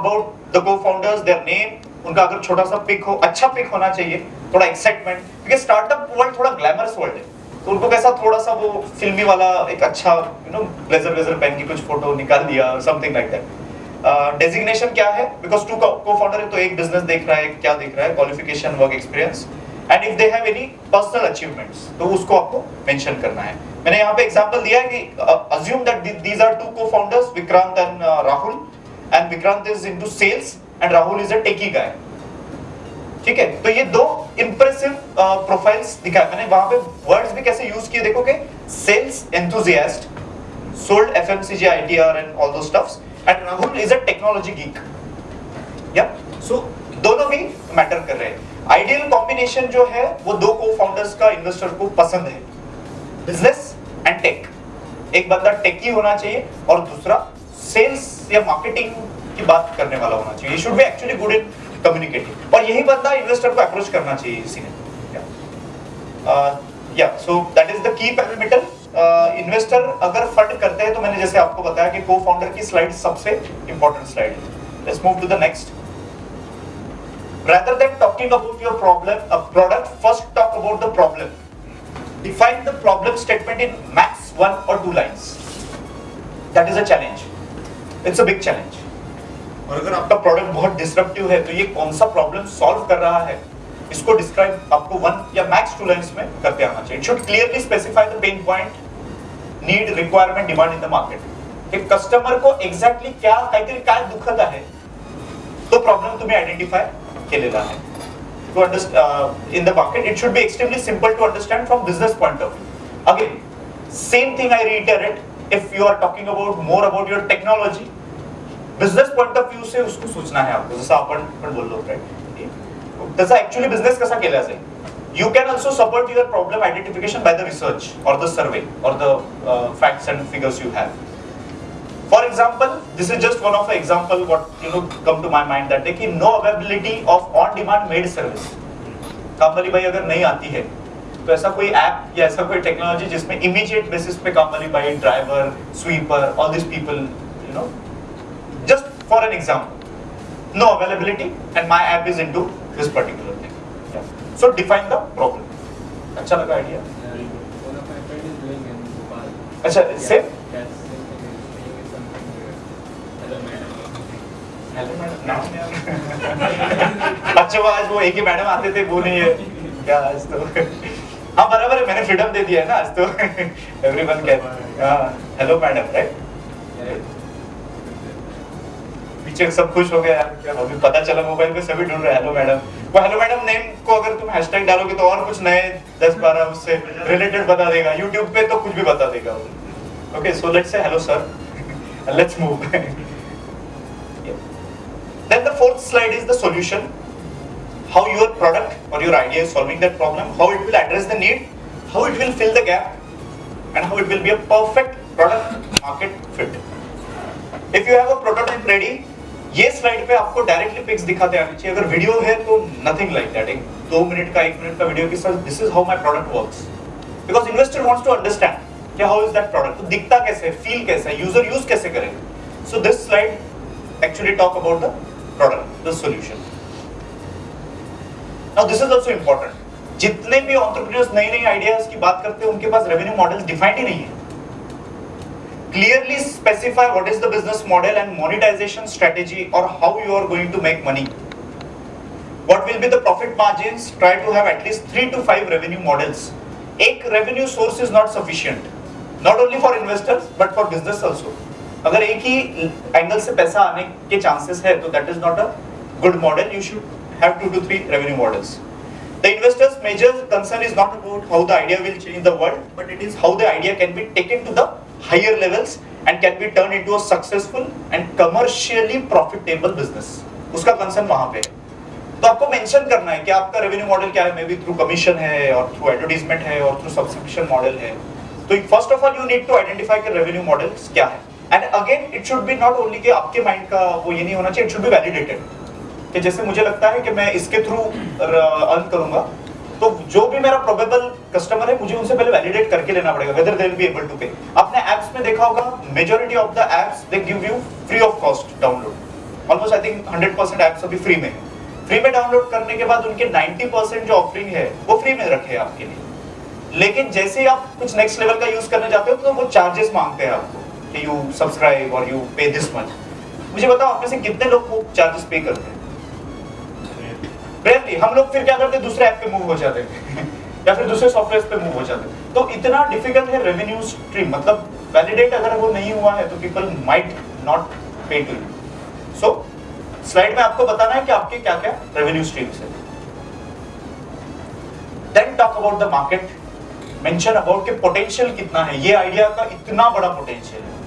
About the cofounders their name उनका अगर छोटा सा पिक हो अच्छा पिक होना चाहिए, थोड़ा एक्साइटमेंट क्योंकि स्टार्टअप वर्ल्ड थोड़ा ग्लैमरस वर्ल्ड है। तो उनको कैसा थोड़ा सा वो फिल्मी वाला एक अच्छा यू नो ब्लेजर ब्लेजर पहन के कुछ फ़ोटो निकाल दिया समथिंग लाइक दैट डेजिग्नेशन क्या है? बिकॉज़ टू को फाउंडर है तो एक बिज़नेस देख रहा है क्या देख रहा है qualification work experience and if they have any personal achievements तो उसको आपको मेंशन करना है। मैंने यहाँ पे एग्जांपल दिया है कि assume that these are two cofounders Vikrant and Rahul and Vikrant is into sales and Rahul is a techie guy ठीक है? तो ये दो इंप्रेसिव प्रोफाइल्स दिखाए। मैंने वहाँ पे वर्ड्स भी कैसे यूज़ किए देखोगे? Sales enthusiast sold FMCG ITR and all those stuffs and Rahul is a technology geek या सो दोनों भी मैटर कर रहे हैं। आइडियल कॉम्बिनेशन जो है, वो दो को फाउंडर्स का इन्वेस्टर को पसंद है। बिज़नेस एंड टेक एक बंदा टेकी होना चाहिए और दूसरा सेल्स या मार्केटिंग की बात करने वाला होना चाहिए। Should be actually good in communicating और यही बंदा इन्वेस्टर को अप्रोच करना चाहिए इसी ने। या so that is the key parameter investor अगर फंड करते हैं तो मैंने जैसे आपको बताया कि को फाउंडर की स्लाइड सबसे important slide let's move to the next rather than talking about your problem, a product, first talk about the problem. Define the problem statement in max one or two lines. That is a challenge. It's a big challenge. और अगर आपका product बहुत disruptive है तो ये कौन सा problem solve कर रहा है? इसको डिस्क्राइब आपको वन या मैक्स टू लाइंस में करते आना चाहिए। It should clearly specify the pain point need requirement demand in the market एक कस्टमर को एक्झॅक्टली क्या काहीतरी काय दुखत आहे तो प्रॉब्लेम तुम्ही आयडेंटिफाय केलेला आहे to understand uh, in the market it should be extremely simple to understand from business point of view. Again same thing i if you are talking about more about your technology business point of view से उसको सूचना आहे आपको, जसं आपण पण बोललो right त्याचा ऍक्च्युअली बिझनेस कसा केला जाईल? You can also support your problem identification by the research और द सर्वे और the facts and figures you have for example this is just one of example what you know come to my mind that कि no availability of on demand maid service काम वाली भाई अगर नहीं आती है तो ऐसा कोई ऐप या ऐसा कोई टेक्नोलॉजी जिसमें इमीडिएट बेसिस पे काम वाली भाई driver sweeper all this people you know for an example no availability and my app is into this particular thing yeah. so define the problem अच्छा लगा Bhopal. अच्छा uh, नाम अच्छा वो आज वो एक ही मैडम आते थे वो नहीं है क्या आज तो हाँ है मैंने फ्रीडम दे दिया है ना आज तो। Everyone can hello madam right पीछे सब खुश हो गए यार अभी पता चला मोबाइल पे सभी ढूंढ रहे हेलो मैडम वो हेलो मैडम नेम को अगर तुम हैशटैग डालोगे तो और कुछ नए 10 12 उससे रिलेटेड बता देगा। YouTube पे तो कुछ भी बता देगा okay so let's say hello sir let's move Then the fourth slide is the solution. How your product or your idea is solving that problem, how it will address the need, how it will fill the gap, and how it will be a perfect product market fit. If you have a prototype ready, ये slide पे आपको directly pics दिखाते आने चाहिए अगर video है तो nothing like that एक दो मिनट का एक मिनट का वीडियो के साथ this is how my product works because investor wants to understand कि हाउ इज़ दैट प्रोडक्ट दिखता कैसे फील कैसे यूज़र यूज़ कैसे करेगा so this slide actually talk about the product the solution this is also important जितने भी ऑन्ट्रप्रियर्स नई नई आइडियाज़ की बात करते हैं, उनके पास रेवेन्यू मॉडल डिफाइंड ही नहीं है। Clearly specify what is the business model and monetization strategy और how you are going to make money what will be the profit margin try to have at least three to five revenue models एक revenue source is not sufficient not only for investors but for business also अगर एक ही angle से पैसा आने के chances है तो that is not a good model you should have two to three revenue models the investor's major concern is not about how the idea will change the world but it is how the idea can be taken to the higher levels and can be turned into a successful and commercially profitable business उसका concern वहाँ पे है तो आपको mention करना है कि आपका रेवेन्यू मॉडल क्या है मे बी थ्रू कमीशन है और थ्रू एडवर्टाइजमेंट है और थ्रू सब्सक्रिप्शन मॉडल है तो first of all you need to identify कि रेवेन्यू मॉडल्स क्या है and again it should be not only कि आपके माइंड का वो ये नहीं होना चाहिए इट शुड बी वैलिडेटेड कि जैसे मुझे लगता है कि मैं इसके थ्रू अर्न करूँगा तो जो भी मेरा प्रोबेबल कस्टमर है, मुझे उनसे पहले वैलिडेट करके लेना पड़ेगा whether they will be able to pay आपने एप्स में देखा होगा majority of the apps they give you free of cost download almost I think 100% apps अभी फ्री में फ्री में डाउनलोड करने के बाद उनके 90% जो ऑफरिंग है, वो फ्री में रखे हैं आपके लिए. लेकिन जैसे ही आप कुछ नेक्स्ट लेवल का यूज़ करने जाते हो तो वो चार्जेस मांगते हैं आपको कि यू सब्सक्राइब और यू पे दिस मच मुझे बताओ, आप में से कितने लोग वो चार्जेस पे करते हैं? रेयरली हम लोग फिर क्या करते, दूसरे ऐप पे मूव हो जाते। हैं या फिर दूसरे सॉफ्टवेयर पे मूव हो जाते। हैं तो इतना डिफ़िकल्ट है रेवेन्यू स्ट्रीम मतलब वैलिडेट अगर वो नहीं हुआ है तो people might not pay to you so slide में आपको बताना है कि आपके क्या क्या रेवेन्यू स्ट्रीम्स है। Then talk about the market mention about के पोटेंशियल कितना है। ये आइडिया का इतना बड़ा पोटेंशियल है।